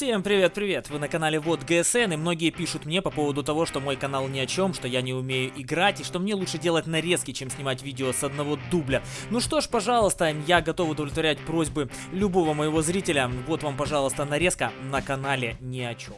Всем привет-привет! Вы на канале Вот ГСН, и многие пишут мне по поводу того, что мой канал ни о чем, что я не умею играть, и что мне лучше делать нарезки, чем снимать видео с одного дубля. Ну что ж, пожалуйста, я готов удовлетворять просьбы любого моего зрителя. Вот вам, пожалуйста, нарезка на канале ни о чем.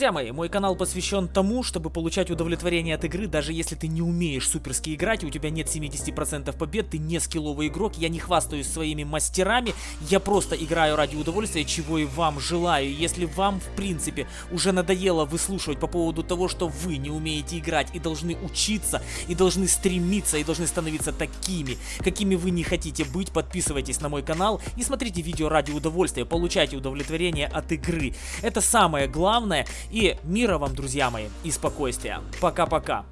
Друзья мои, мой канал посвящен тому, чтобы получать удовлетворение от игры, даже если ты не умеешь суперски играть, у тебя нет 70% побед, ты не скилловый игрок, я не хвастаюсь своими мастерами, я просто играю ради удовольствия, чего и вам желаю. Если вам, в принципе, уже надоело выслушивать по поводу того, что вы не умеете играть и должны учиться, и должны стремиться, и должны становиться такими, какими вы не хотите быть, подписывайтесь на мой канал и смотрите видео ради удовольствия, получайте удовлетворение от игры. Это самое главное, и мира вам, друзья мои, и спокойствия. Пока-пока.